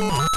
Oh.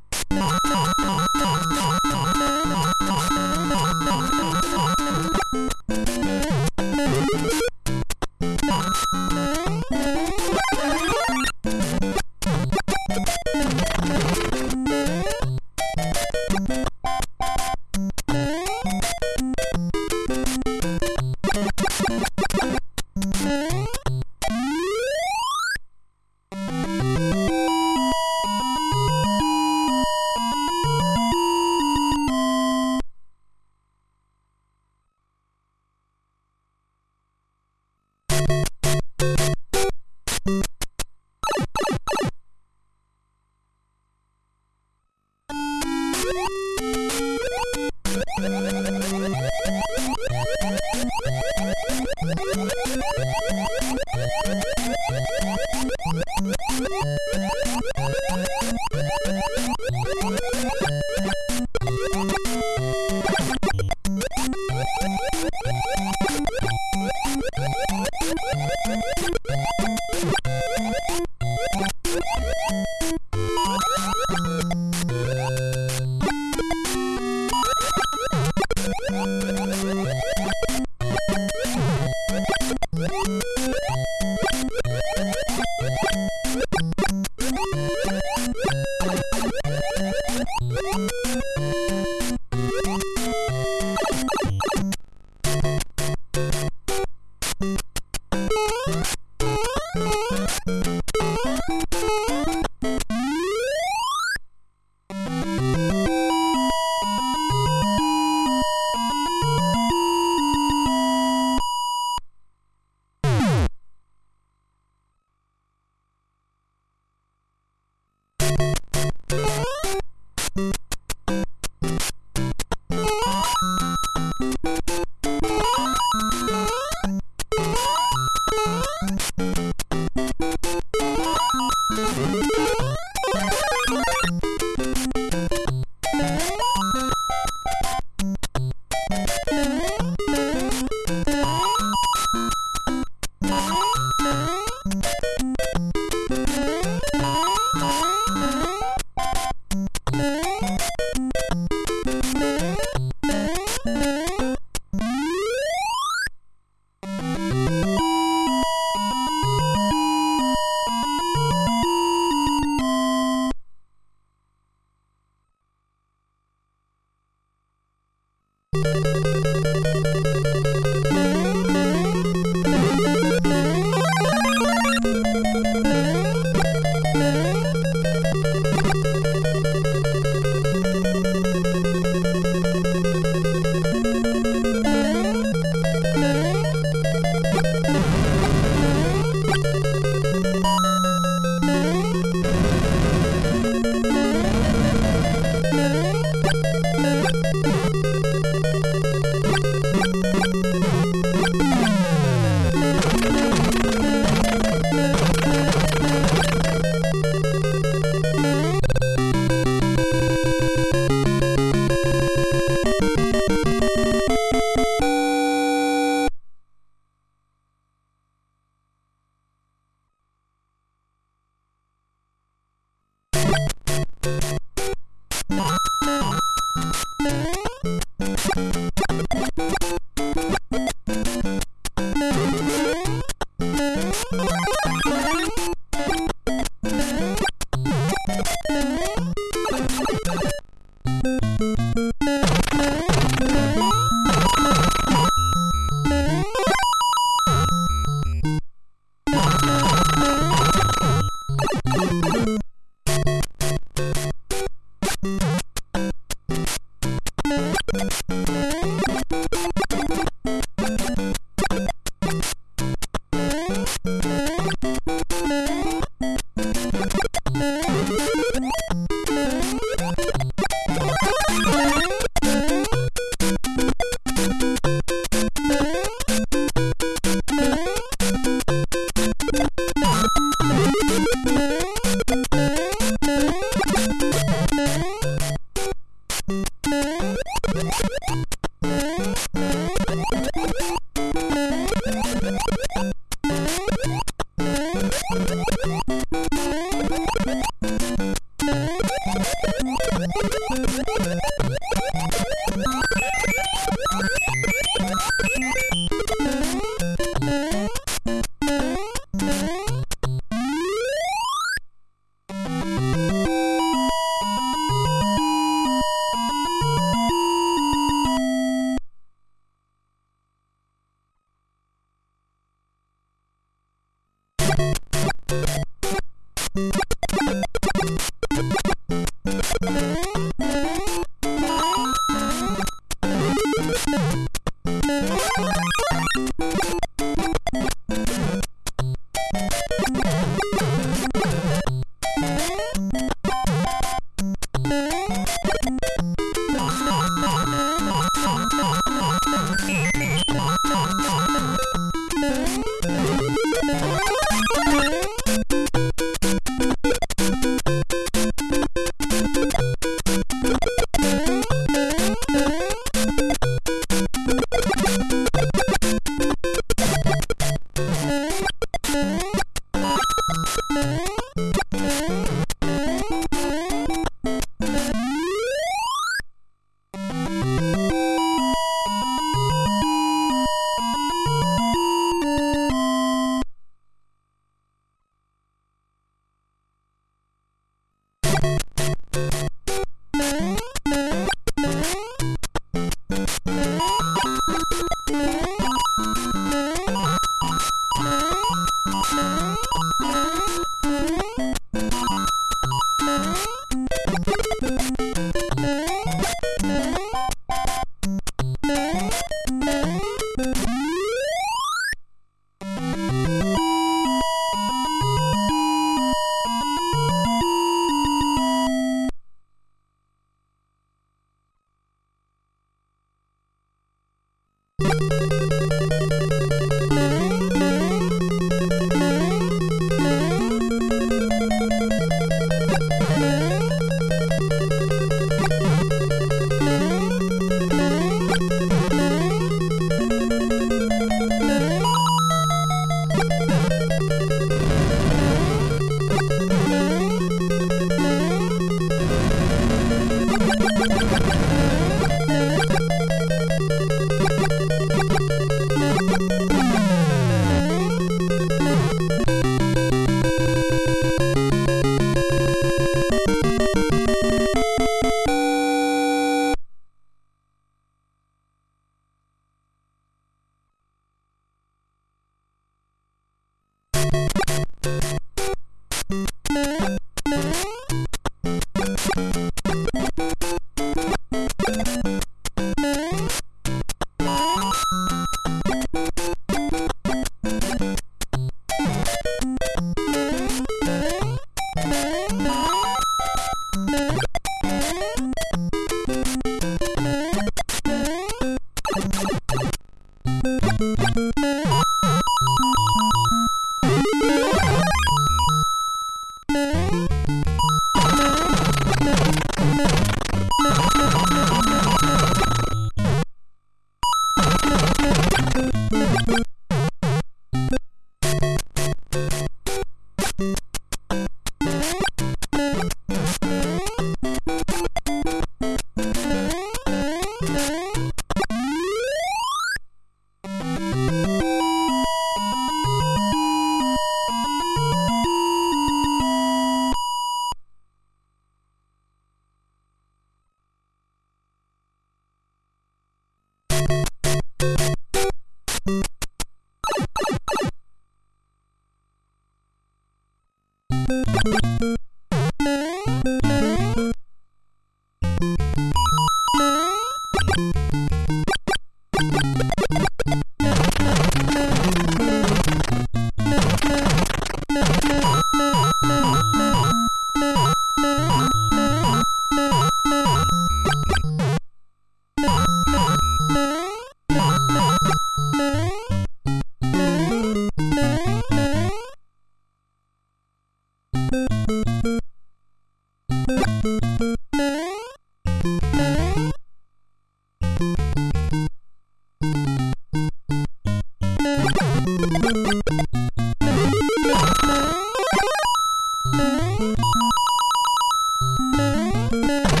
Música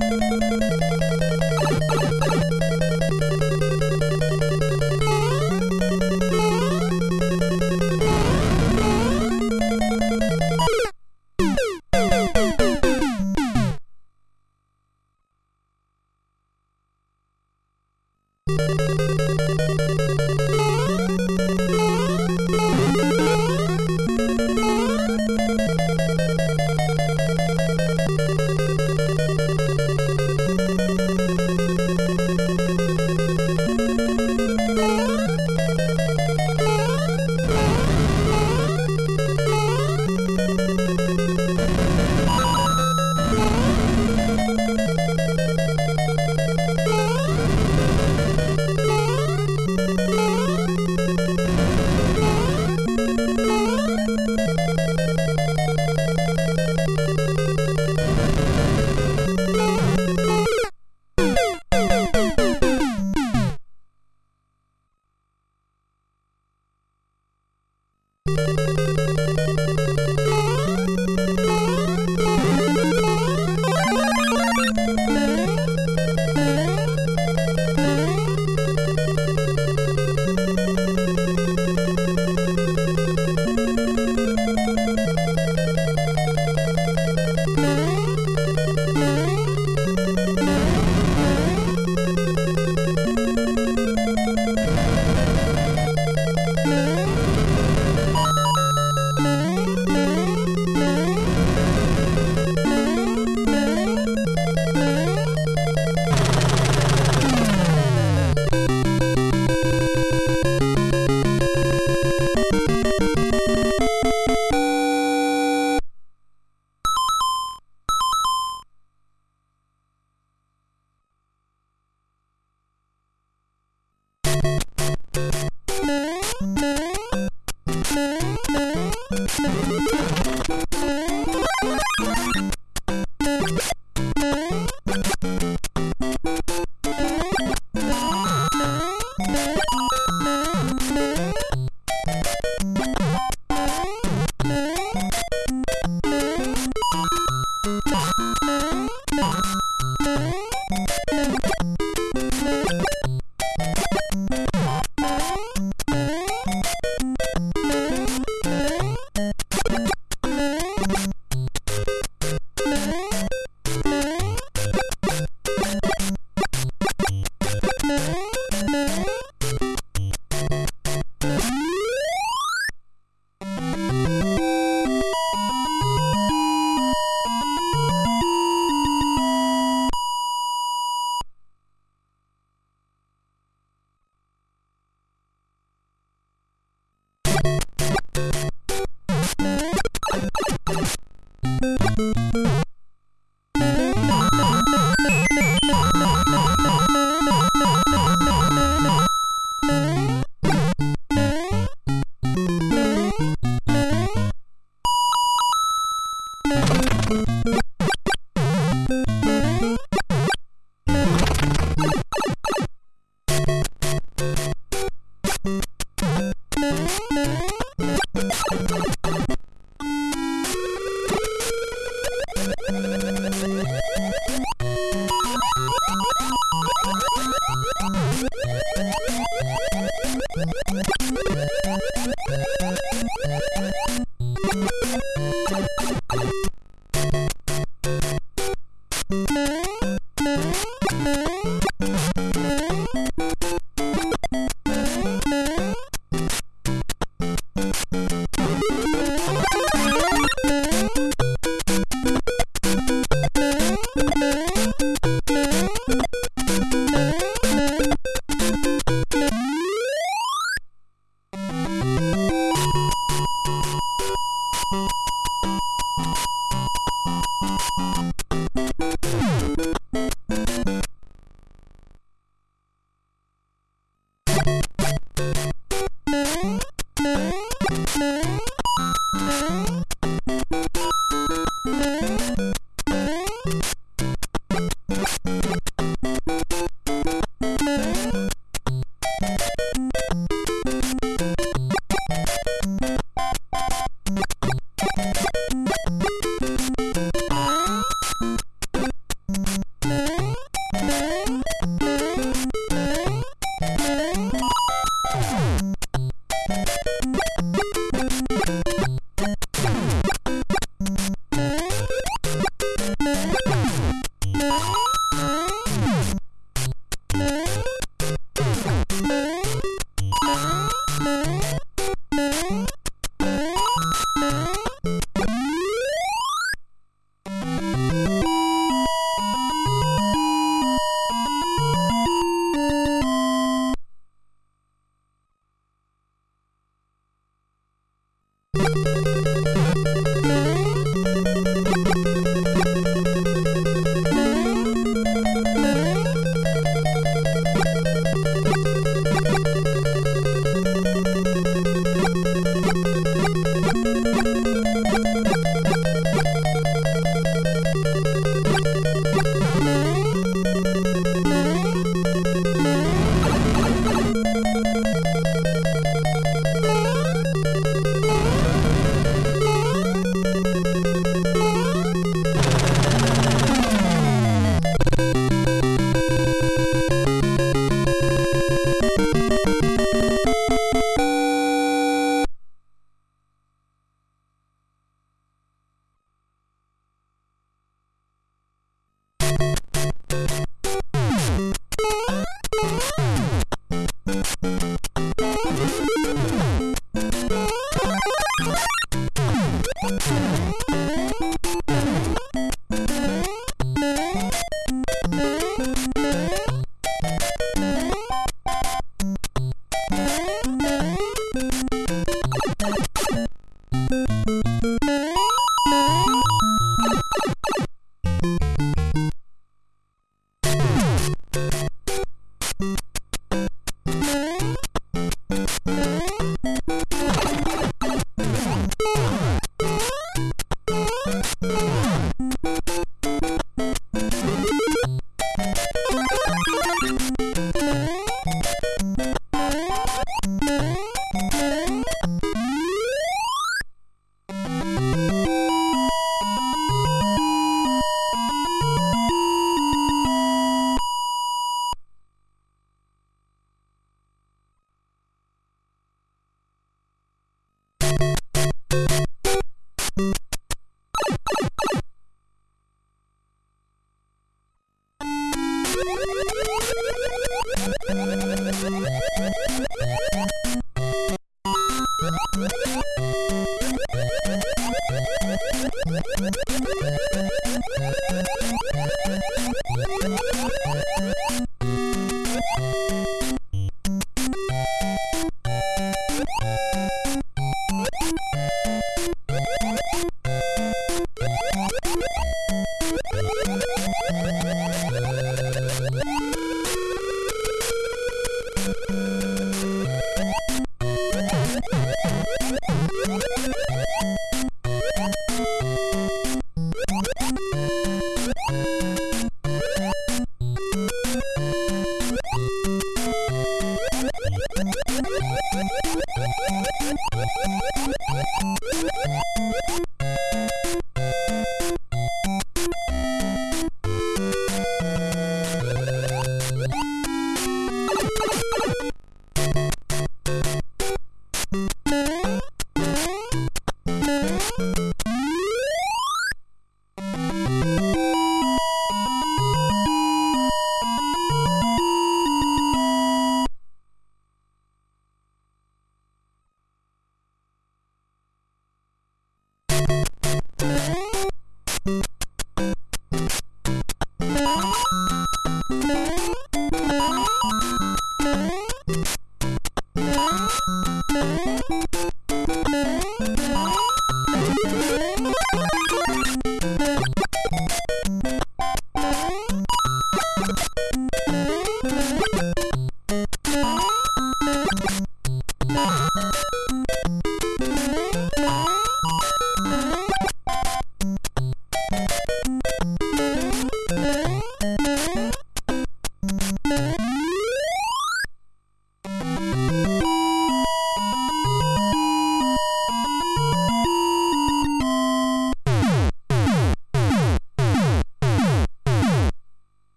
Thank you.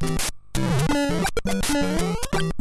Thank you